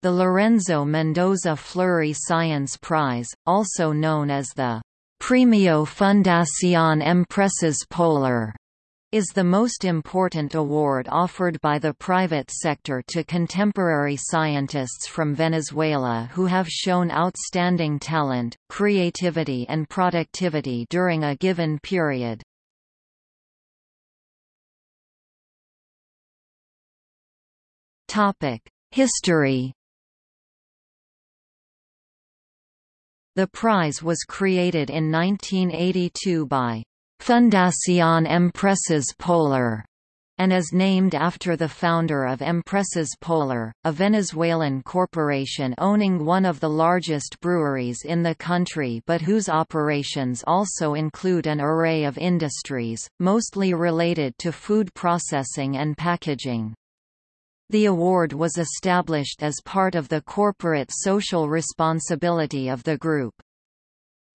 The Lorenzo Mendoza Fleury Science Prize, also known as the Premio Fundación Empresas Polar, is the most important award offered by the private sector to contemporary scientists from Venezuela who have shown outstanding talent, creativity and productivity during a given period. History The prize was created in 1982 by Fundación Empresas Polar and is named after the founder of Empresas Polar, a Venezuelan corporation owning one of the largest breweries in the country but whose operations also include an array of industries, mostly related to food processing and packaging. The award was established as part of the corporate social responsibility of the group.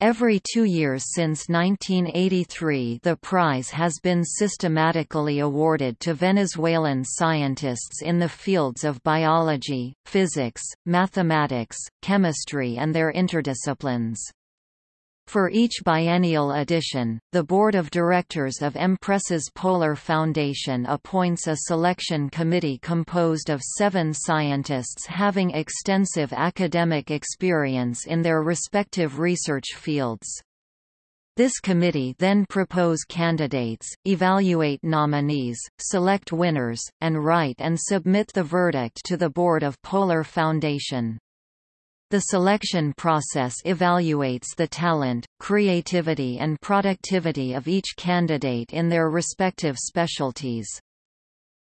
Every two years since 1983 the prize has been systematically awarded to Venezuelan scientists in the fields of biology, physics, mathematics, chemistry and their interdisciplines. For each biennial edition, the Board of Directors of Empresas Polar Foundation appoints a selection committee composed of seven scientists having extensive academic experience in their respective research fields. This committee then propose candidates, evaluate nominees, select winners, and write and submit the verdict to the Board of Polar Foundation. The selection process evaluates the talent, creativity and productivity of each candidate in their respective specialties.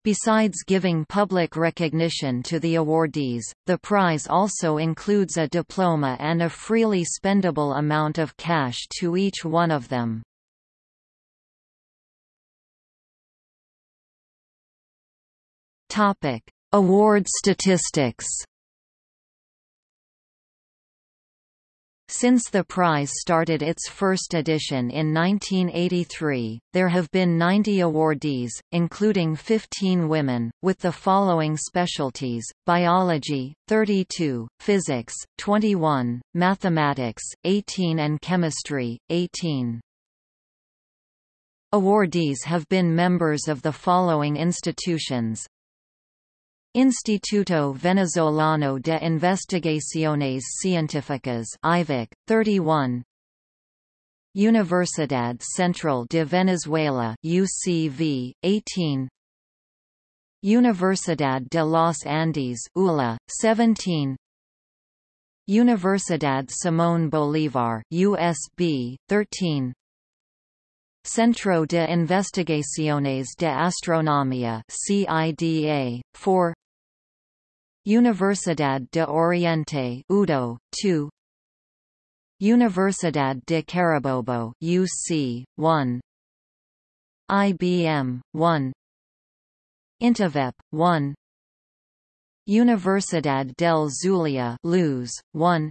Besides giving public recognition to the awardees, the prize also includes a diploma and a freely spendable amount of cash to each one of them. Award statistics Since the prize started its first edition in 1983, there have been 90 awardees, including 15 women, with the following specialties, biology, 32, physics, 21, mathematics, 18 and chemistry, 18. Awardees have been members of the following institutions Instituto Venezolano de Investigaciones Científicas IVIC, 31 Universidad Central de Venezuela UCV, 18 Universidad de los Andes ULA, 17 Universidad Simón Bolívar USB, 13 Centro de Investigaciones de Astronomía CIDA, 4 Universidad de Oriente UDO, 2 Universidad de Carabobo UC, 1 IBM, 1 Intevep, 1 Universidad del Zulia Luz, 1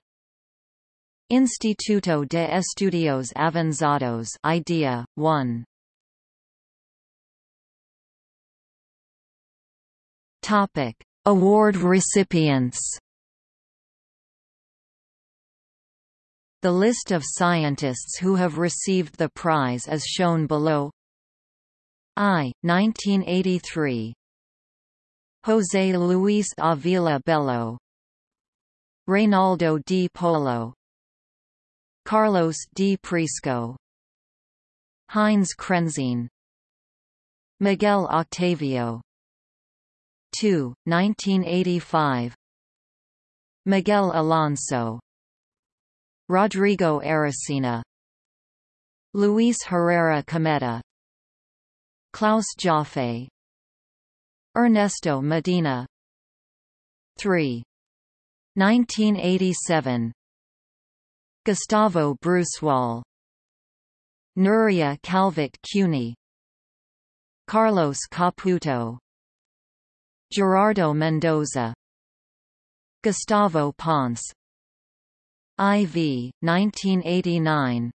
Instituto de Estudios Avanzados IDEA, 1 Topic. Award recipients. The list of scientists who have received the prize is shown below. I. 1983 José Luis Avila Bello. Reynaldo Di Polo Carlos Di Prisco. Heinz Krentzien Miguel Octavio. 2, 1985 Miguel Alonso. Rodrigo Arocena. Luis Herrera Cometta. Klaus Jaffe. Ernesto Medina. 3. 1987 Gustavo Bruzual Nuria Calvet Cuny. Carlos Caputo. Gerardo Mendoza. Gustavo Ponce. IV, 1989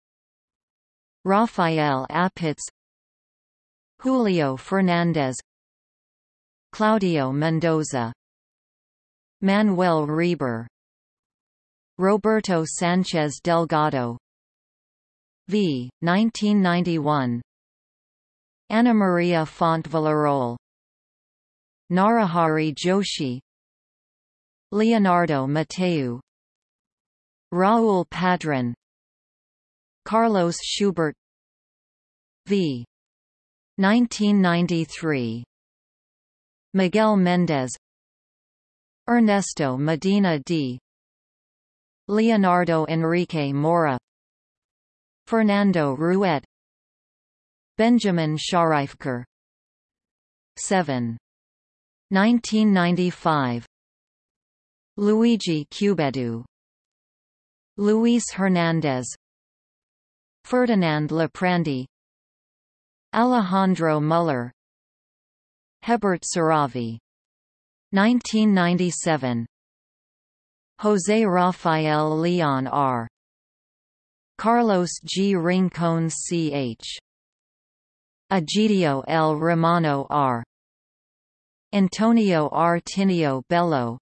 Rafael Apitz. Julio Fernandez. Claudio Mendoza. Manuel Rieber Roberto Sanchez Delgado v. 1991 Anna Maria Font Villarroel. Narahari Joshi. Leonardo Mateu. Raul Padrón Carlos Schubert v. 1993 Miguel Méndez. Ernesto Medina d. Leonardo Enrique Mora Fernando Ruette Benjamin Scharifker 7. 1995 Luigi Cubeddu. Luis Hernandez. Ferdinand Liprandi Alejandro Muller. Hebert Saravi 1997 José Rafael Leon R. Carlos G. Rincon Ch. Egidio L. Romano R. Antonio R. Tineo Bello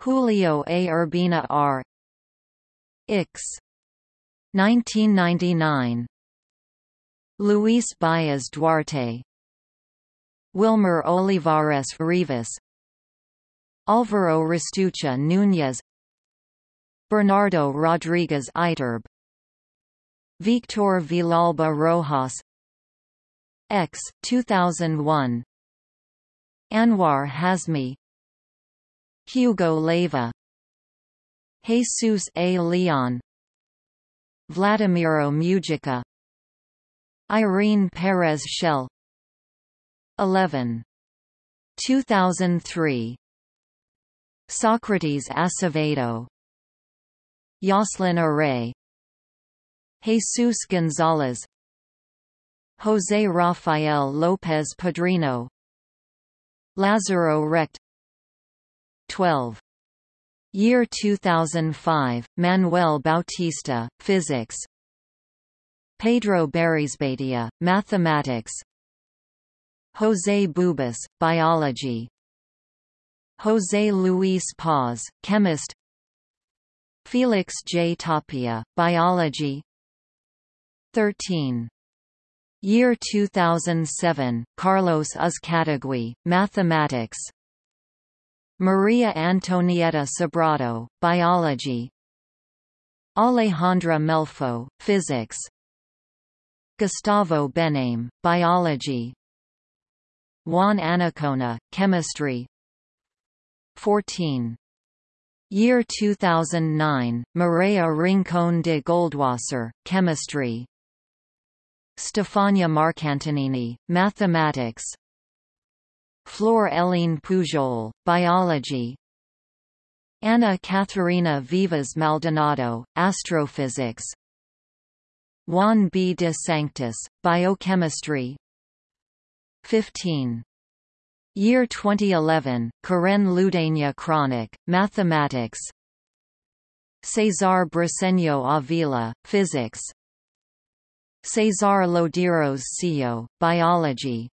Julio A. Urbina R. Ix. 1999 Luis Baez Duarte Wilmer Olivares Rivas Alvaro Restuccia Núñez Bernardo Rodriguez Iturbe Victor Villalba Rojas X 2001 Anwar Hasmy Hugo Leiva Jesus A. Leon Vladimiro Mujica Irene Perez Schael 11. 2003 Socrates Acevedo Yosslen Aray Jesus Gonzalez José Rafael López Padrino Lázaro Recht. 12. Year 2005, Manuel Bautista, Physics. Pedro Berrizbeitia, Mathematics. José Bubis, Biology José Luis Paz, Chemist. Felix J. Tapia, Biology. 13. Year 2007, Carlos Uzcategui, Mathematics. Maria Antonietta Sobrado, Biology. Alejandra Melfo, Physics. Gustavo Benaim, Biology. Juan Anacona, Chemistry 14. Year 2009, Maria Rincon de Goldwasser, Chemistry Stefania Marcantognini, Mathematics Flor Helene Pujol, Biology Anna Catharina Vivas Maldonado, Astrophysics Juan B. de Sanctis, Biochemistry 15. Year 2011, Karen Ludeña Cronick, Mathematics. Cesar Briceño Avila, Physics. Cesar Lodeiros Seijo, Biology.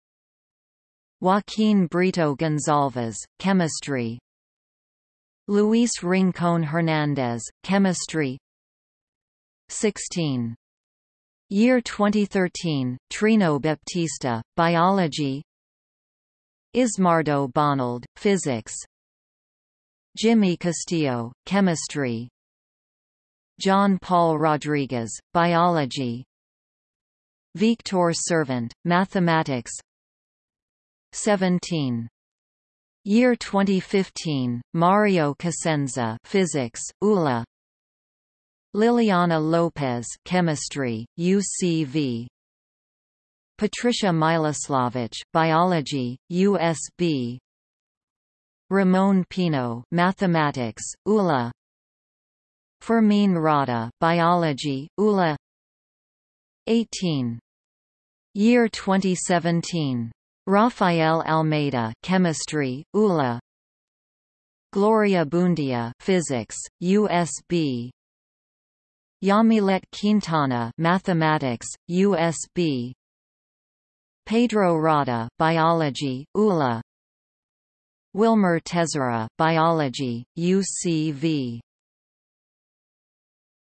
Joaquín Brito Gonzalez, Chemistry. Luis Rincón Hernández, Chemistry. 16. Year 2013, Trino Baptista, Biology Ismardo Bonalde, Physics. Jimmy Castillo, Chemistry. John Paul Rodriguez, Biology. Victor Sirvent, Mathematics. 17. Year 2015, Mario Cosenza Physics, ULA. Liliana Lopez Chemistry, UCV Patricia Miloslavich Biology, USB Ramon Pino Mathematics, ULA Fermin Rada Biology, ULA 18. Year 2017. Rafael Almeida Chemistry, ULA Gloria Buendía Physics, USB Yamilet Quintana Mathematics, USB Pedro Rada Biology, ULA. Wilmer Tezara Biology, UCV